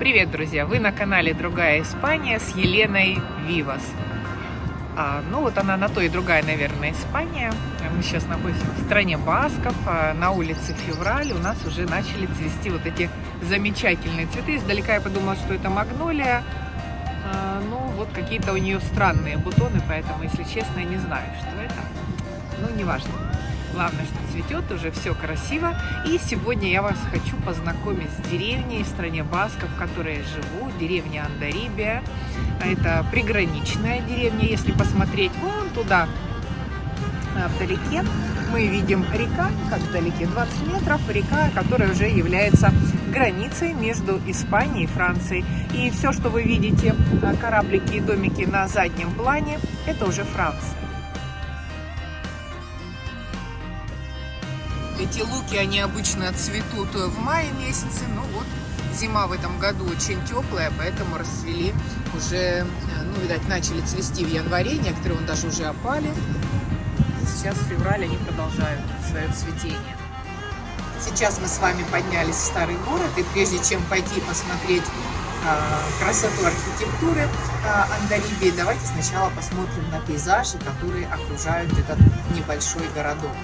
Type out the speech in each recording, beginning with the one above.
Привет, друзья! Вы на канале Другая Испания с Еленой Вивас. А, ну вот она на то и другая, наверное, Испания. Мы сейчас находимся в стране Басков, а на улице Февраль. У нас уже начали цвести вот эти замечательные цветы. Издалека я подумала, что это магнолия. А, ну вот какие-то у нее странные бутоны, поэтому, если честно, я не знаю, что это. Ну, неважно. Главное, что цветет, уже все красиво. И сегодня я вас хочу познакомить с деревней в стране Басков, в которой я живу, деревня Андарибия. Это приграничная деревня, если посмотреть вон туда, а, вдалеке, мы видим река, как вдалеке 20 метров, река, которая уже является границей между Испанией и Францией. И все, что вы видите, а, кораблики и домики на заднем плане, это уже Франция. Эти луки, они обычно цветут в мае месяце, но вот зима в этом году очень теплая, поэтому расцвели уже, ну, видать, начали цвести в январе, некоторые он даже уже опали. Сейчас в феврале они продолжают свое цветение. Сейчас мы с вами поднялись в старый город, и прежде чем пойти посмотреть э, красоту архитектуры э, Андарибии, давайте сначала посмотрим на пейзажи, которые окружают этот небольшой городок.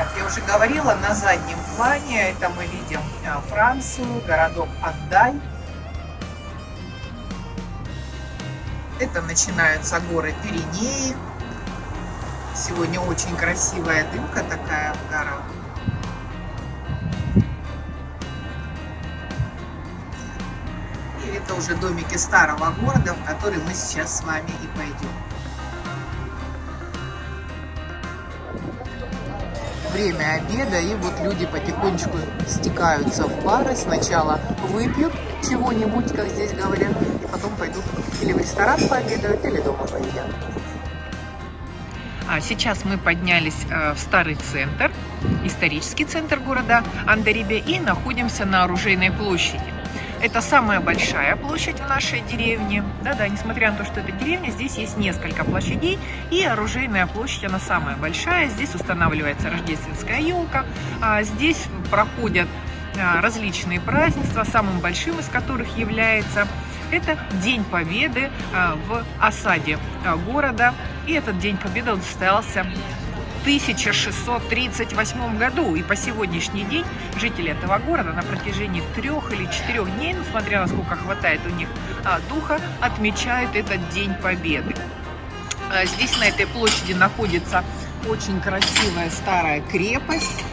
Как я уже говорила, на заднем плане это мы видим а, Францию, городок Андай. Это начинаются горы Пиренеи. Сегодня очень красивая дымка такая в горах. И это уже домики старого города, в который мы сейчас с вами и пойдем. Время обеда, и вот люди потихонечку стекаются в пары. Сначала выпьют чего-нибудь, как здесь говорят, и потом пойдут или в ресторан пообедают, или дома поедят. А сейчас мы поднялись э, в старый центр, исторический центр города Андарибе, и находимся на Оружейной площади. Это самая большая площадь в нашей деревне. Да-да, несмотря на то, что это деревня, здесь есть несколько площадей. И оружейная площадь, она самая большая. Здесь устанавливается рождественская елка. А здесь проходят а, различные празднества, самым большим из которых является это День Победы а, в осаде а, города. И этот День Победы он состоялся 1638 году. И по сегодняшний день жители этого города на протяжении трех или четырех дней, ну, смотря насколько хватает у них а, духа, отмечают этот День Победы. А, здесь на этой площади находится очень красивая старая крепость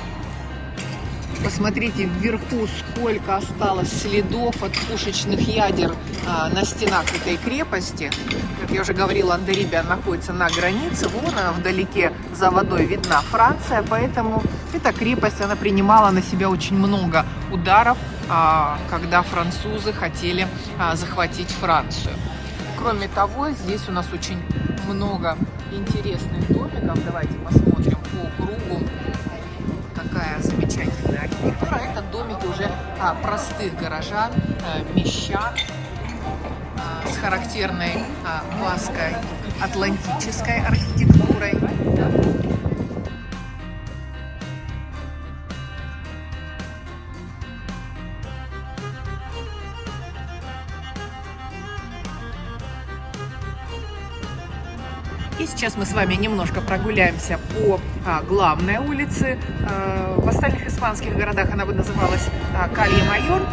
Посмотрите вверху, сколько осталось следов от пушечных ядер а, на стенах этой крепости. Как я уже говорила, Андерибия находится на границе. Вон она вдалеке за водой видна Франция, поэтому эта крепость, она принимала на себя очень много ударов, а, когда французы хотели а, захватить Францию. Кроме того, здесь у нас очень много интересных домиков. Давайте посмотрим по кругу такая замечательная архитектура. Это домики уже а, простых горожан, а, мещан а, с характерной а, маской атлантической архитектурой. И сейчас мы с вами немножко прогуляемся по а, главной улице. А, в остальных испанских городах она бы называлась а, Калье-Майор.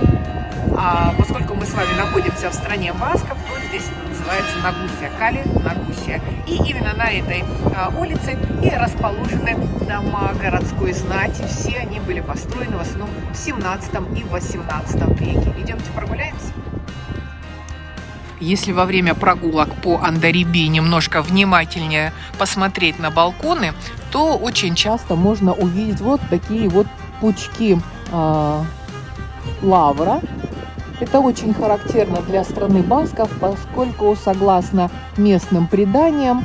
А поскольку мы с вами находимся в стране Басков, то здесь называется Нагусия, Кали Нагусия. И именно на этой а, улице и расположены дома городской знати. Все они были построены в основном в 17 и 18 веке. Идемте прогуляемся. Если во время прогулок по Андариби немножко внимательнее посмотреть на балконы, то очень часто можно увидеть вот такие вот пучки э, лавра. Это очень характерно для страны басков, поскольку, согласно местным преданиям,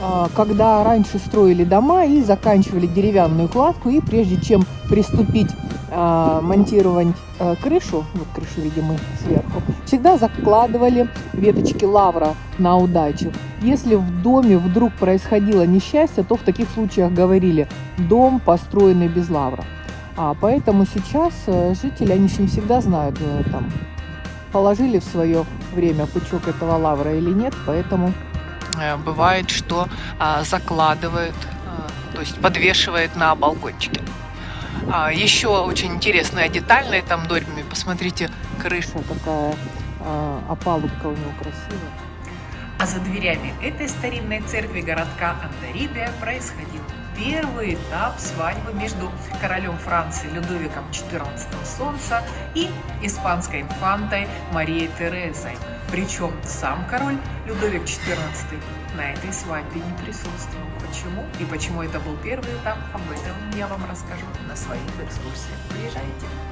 а, когда раньше строили дома и заканчивали деревянную кладку, и прежде чем приступить монтировать а, крышу, вот крышу видим мы сверху, всегда закладывали веточки лавра на удачу. Если в доме вдруг происходило несчастье, то в таких случаях говорили «дом, построенный без лавра». А поэтому сейчас э, жители, они же не всегда знают, э, там, положили в свое время пучок этого лавра или нет, поэтому э, бывает, что а, закладывают, а, то есть подвешивают на балкончике. А, еще очень интересная деталь на этом доме. Посмотрите, крыша такая, а, опалубка у него красивая. А за дверями этой старинной церкви городка Антарибия происходил первый этап свадьбы между королем Франции Людовиком XIV Солнца и испанской инфантой Марией Терезой. Причем сам король Людовик XIV на этой свадьбе не присутствовал. Почему? И почему это был первый этап, об этом я вам расскажу на своих экскурсиях. Приезжайте!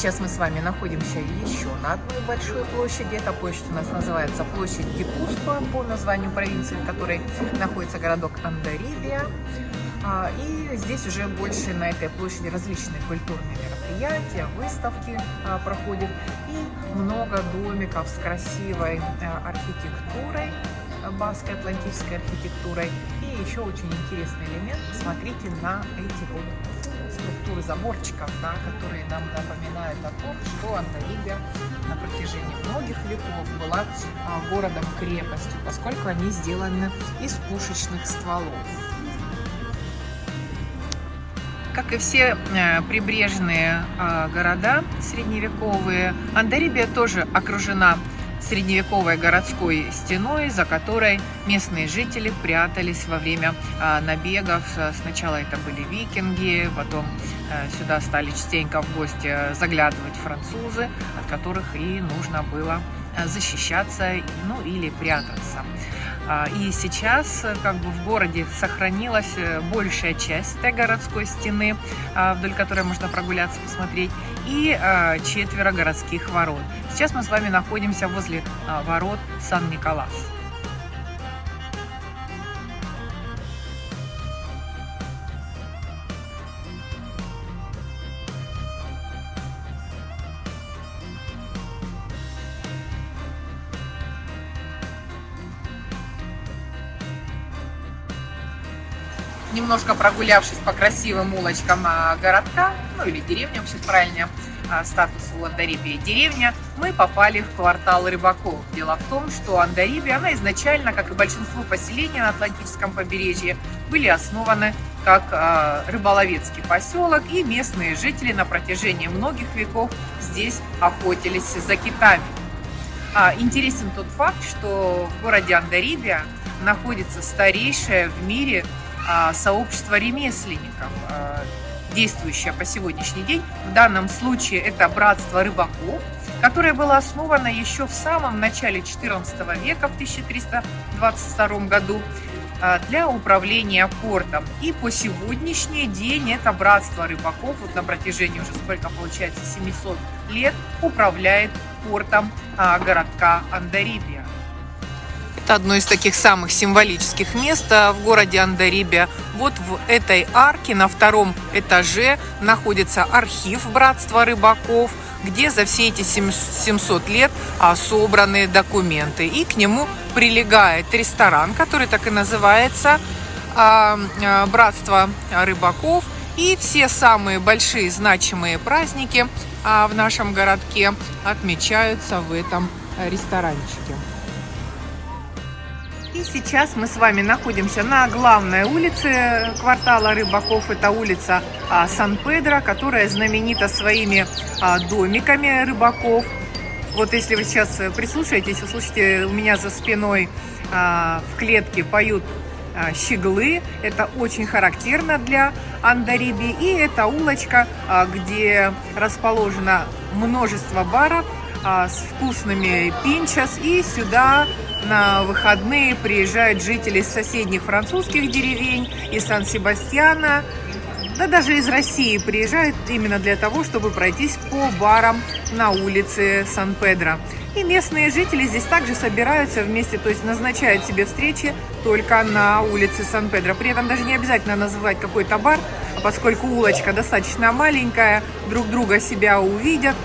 Сейчас мы с вами находимся еще на одной большой площади. Эта площадь у нас называется площадь Гипускуа по названию провинции, в которой находится городок Андарибия. А, и здесь уже больше на этой площади различные культурные мероприятия, выставки а, проходят и много домиков с красивой а, архитектурой, баской атлантической архитектурой. И еще очень интересный элемент. Смотрите на эти вот структуры заборчиков, да, которые нам напоминают о том, что Антарибия на протяжении многих веков была а, городом-крепостью, поскольку они сделаны из пушечных стволов. Как и все э, прибрежные э, города средневековые, Андарибия тоже окружена средневековой городской стеной, за которой местные жители прятались во время а, набегов. Сначала это были викинги, потом а, сюда стали частенько в гости заглядывать французы, от которых и нужно было защищаться ну, или прятаться. А, и сейчас э, как бы в городе сохранилась э, большая часть этой городской стены, а, вдоль которой можно прогуляться, посмотреть, и а, четверо городских ворот. Сейчас мы с вами находимся возле ворот Сан-Николас. Немножко прогулявшись по красивым улочкам а, городка, ну или деревня, вообще правильнее, а, статус у Андарибии деревня, мы попали в квартал рыбаков. Дело в том, что Андарибия, она изначально, как и большинство поселений на Атлантическом побережье, были основаны как э, рыболовецкий поселок, и местные жители на протяжении многих веков здесь охотились за китами. А, интересен тот факт, что в городе Андарибия находится старейшая в мире а, сообщество ремесленников, а, действующее по сегодняшний день. В данном случае это братство рыбаков, которое было основано еще в самом начале XIV века, в 1322 году, а, для управления портом. И по сегодняшний день это братство рыбаков, вот на протяжении уже сколько получается, 700 лет, управляет портом городка Андарибия. Одно из таких самых символических мест а, в городе Андарибия. Вот в этой арке на втором этаже находится архив Братства рыбаков, где за все эти 700 лет а, собраны документы. И к нему прилегает ресторан, который так и называется а, Братство рыбаков. И все самые большие значимые праздники в нашем городке отмечаются в этом ресторанчике. И сейчас мы с вами находимся на главной улице квартала Рыбаков. Это улица а, Сан-Педро, которая знаменита своими а, домиками рыбаков. Вот если вы сейчас прислушаетесь, услышите, у меня за спиной а, в клетке поют щеглы. Это очень характерно для Андариби. И это улочка, где расположено множество баров с вкусными пинчас. И сюда на выходные приезжают жители соседних французских деревень, из Сан-Себастьяна, да даже из России приезжают именно для того, чтобы пройтись по барам на улице Сан-Педро. И местные жители здесь также собираются вместе, то есть назначают себе встречи только на улице Сан-Педро. При этом даже не обязательно называть какой-то бар, поскольку улочка достаточно маленькая, друг друга себя увидят,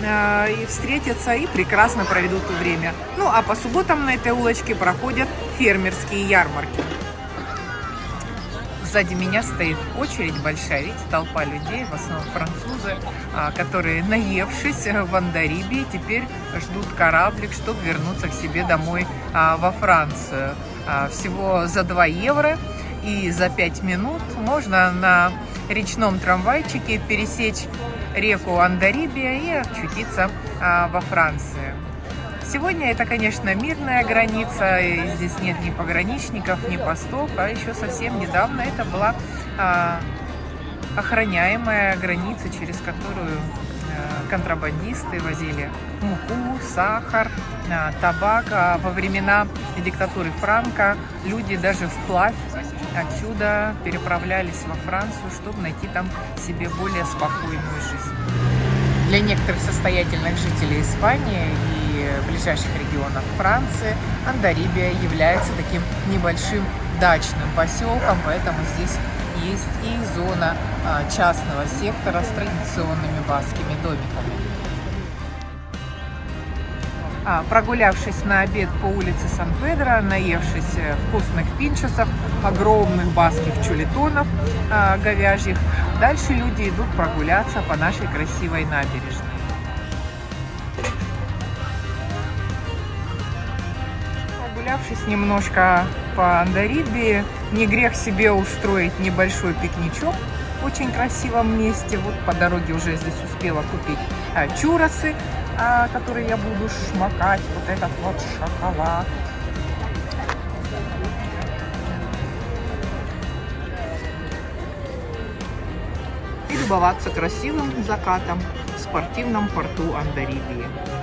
и встретятся и прекрасно проведут время. Ну а по субботам на этой улочке проходят фермерские ярмарки. Сзади меня стоит очередь большая, видите, толпа людей, в основном французы, а, которые, наевшись в Андарибе, теперь ждут кораблик, чтобы вернуться к себе домой а, во Францию. А, всего за 2 евро и за 5 минут можно на речном трамвайчике пересечь реку Андарибия и очутиться во Франции. Сегодня это, конечно, мирная граница, и здесь нет ни пограничников, ни постов, а еще совсем недавно это была а, охраняемая граница, через которую а, контрабандисты возили муку, сахар, а, табак. А во времена диктатуры Франка люди даже вплавь отсюда переправлялись во Францию, чтобы найти там себе более спокойную жизнь. Для некоторых состоятельных жителей Испании и ближайших регионах Франции Андарибия является таким небольшим дачным поселком, поэтому здесь есть и зона а, частного сектора с традиционными баскими домиками. А, прогулявшись на обед по улице Сан-Педро, наевшись э, вкусных пинчесов, огромных баских чулитонов а, говяжьих, дальше люди идут прогуляться по нашей красивой набережной. прогулявшись немножко по Андарибии, не грех себе устроить небольшой пикничок в очень красивом месте. Вот по дороге уже здесь успела купить а, чуросы, а, которые я буду шмакать. Вот этот вот шоколад. И любоваться красивым закатом в спортивном порту Андарибии.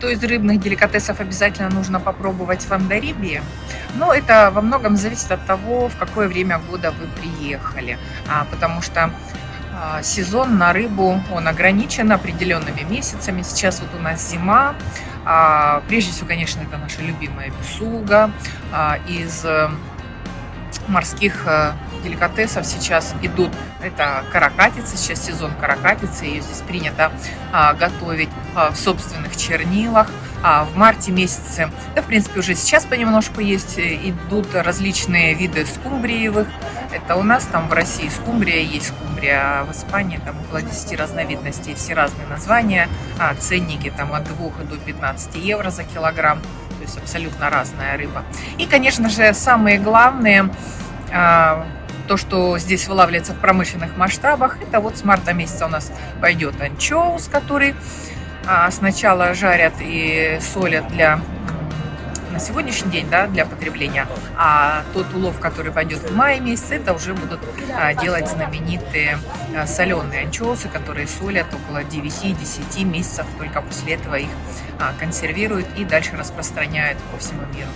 Что из рыбных деликатесов обязательно нужно попробовать в Андарибии? Но это во многом зависит от того, в какое время года вы приехали. А, потому что а, сезон на рыбу, он ограничен определенными месяцами. Сейчас вот у нас зима. А, прежде всего, конечно, это наша любимая бесуга. Из э, морских э, деликатесов сейчас идут, это каракатица, сейчас сезон каракатицы, ее здесь принято а, готовить а, в собственных чернилах. А в марте месяце, да, в принципе, уже сейчас понемножку есть, э, идут различные виды скумбриевых. Это у нас там в России скумбрия, есть скумбрия, а в Испании там около 10 разновидностей, все разные названия, а ценники там от 2 до 15 евро за килограмм, то есть абсолютно разная рыба. И, конечно же, самые главные а, то, что здесь вылавливается в промышленных масштабах, это вот с марта месяца у нас пойдет анчоус, который а, сначала жарят и солят для на сегодняшний день да, для потребления, а тот улов, который пойдет в мае месяце, это уже будут а, делать знаменитые а, соленые анчоусы, которые солят около 9-10 месяцев, только после этого их а, консервируют и дальше распространяют по всему миру.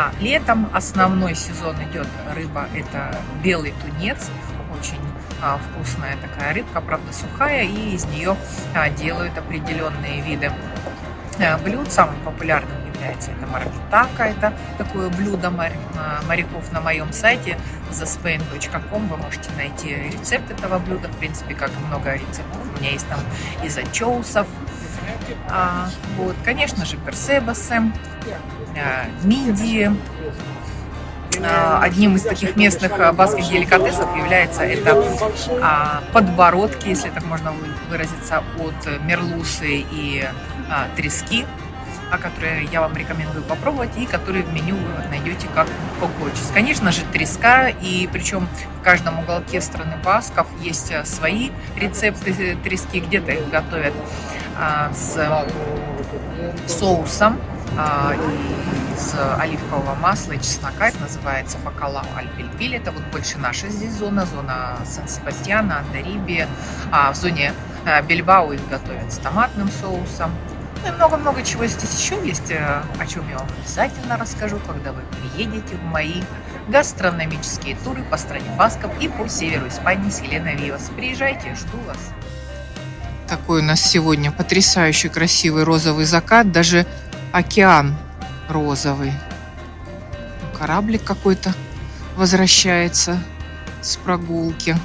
А летом основной сезон идет рыба, это белый тунец, очень а, вкусная такая рыбка, правда сухая, и из нее а, делают определенные виды а, блюд. Самым популярным является это мармитака, это такое блюдо а, моряков на моем сайте thespain.com. Вы можете найти рецепт этого блюда, в принципе, как и много рецептов. У меня есть там из анчоусов, а, вот, конечно же, персебасы, а, мидии. А, одним из таких местных а, баских деликатесов является это а, подбородки, если так можно выразиться, от мерлусы и а, трески которые я вам рекомендую попробовать и которые в меню вы найдете как кокочис. Конечно же, треска, и причем в каждом уголке страны Басков есть свои рецепты трески, где-то их готовят а, с соусом а, из оливкового масла и чеснока. Это называется бакалау альпельпиль. Это вот больше наша здесь зона, зона Сан-Себастьяна, Андариби. А в зоне а, Бельбау их готовят с томатным соусом. Ну и много-много чего здесь еще есть, э, о чем я вам обязательно расскажу, когда вы приедете в мои гастрономические туры по стране Басков и по северу Испании с Еленой Вивас. Приезжайте, жду вас. Такой у нас сегодня потрясающий красивый розовый закат, даже океан розовый. Кораблик какой-то возвращается с прогулки.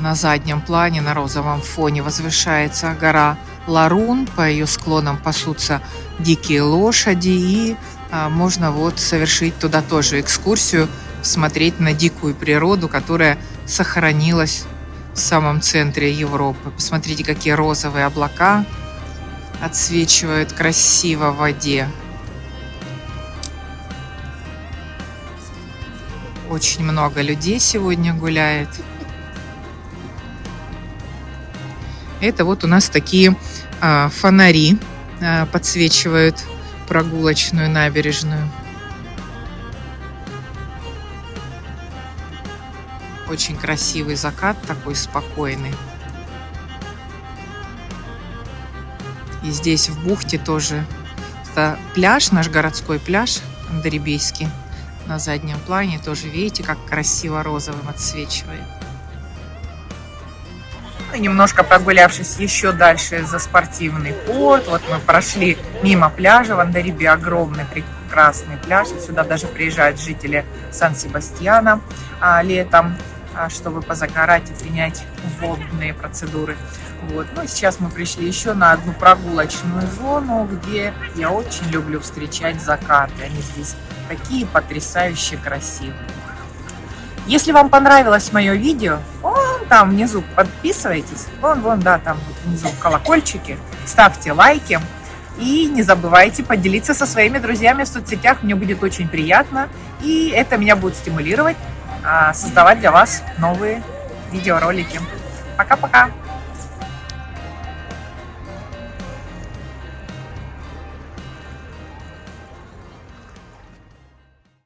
На заднем плане, на розовом фоне возвышается гора Ларун. По ее склонам пасутся дикие лошади. И а, можно вот совершить туда тоже экскурсию, смотреть на дикую природу, которая сохранилась в самом центре Европы. Посмотрите, какие розовые облака отсвечивают красиво в воде. Очень много людей сегодня гуляет. Это вот у нас такие а, фонари а, подсвечивают прогулочную набережную. Очень красивый закат, такой спокойный. И здесь в бухте тоже это пляж, наш городской пляж Андребейский. На заднем плане тоже видите, как красиво розовым отсвечивает. Немножко прогулявшись еще дальше за спортивный порт, вот мы прошли мимо пляжа в Андарибе, огромный прекрасный пляж. Сюда даже приезжают жители Сан-Себастьяна а, летом, чтобы позагорать и принять водные процедуры. Вот. Ну сейчас мы пришли еще на одну прогулочную зону, где я очень люблю встречать закаты. Они здесь такие потрясающе красивые. Если вам понравилось мое видео, вон там внизу подписывайтесь, вон, вон, да, там вот внизу колокольчики, ставьте лайки и не забывайте поделиться со своими друзьями в соцсетях, мне будет очень приятно, и это меня будет стимулировать а, создавать для вас новые видеоролики. Пока-пока!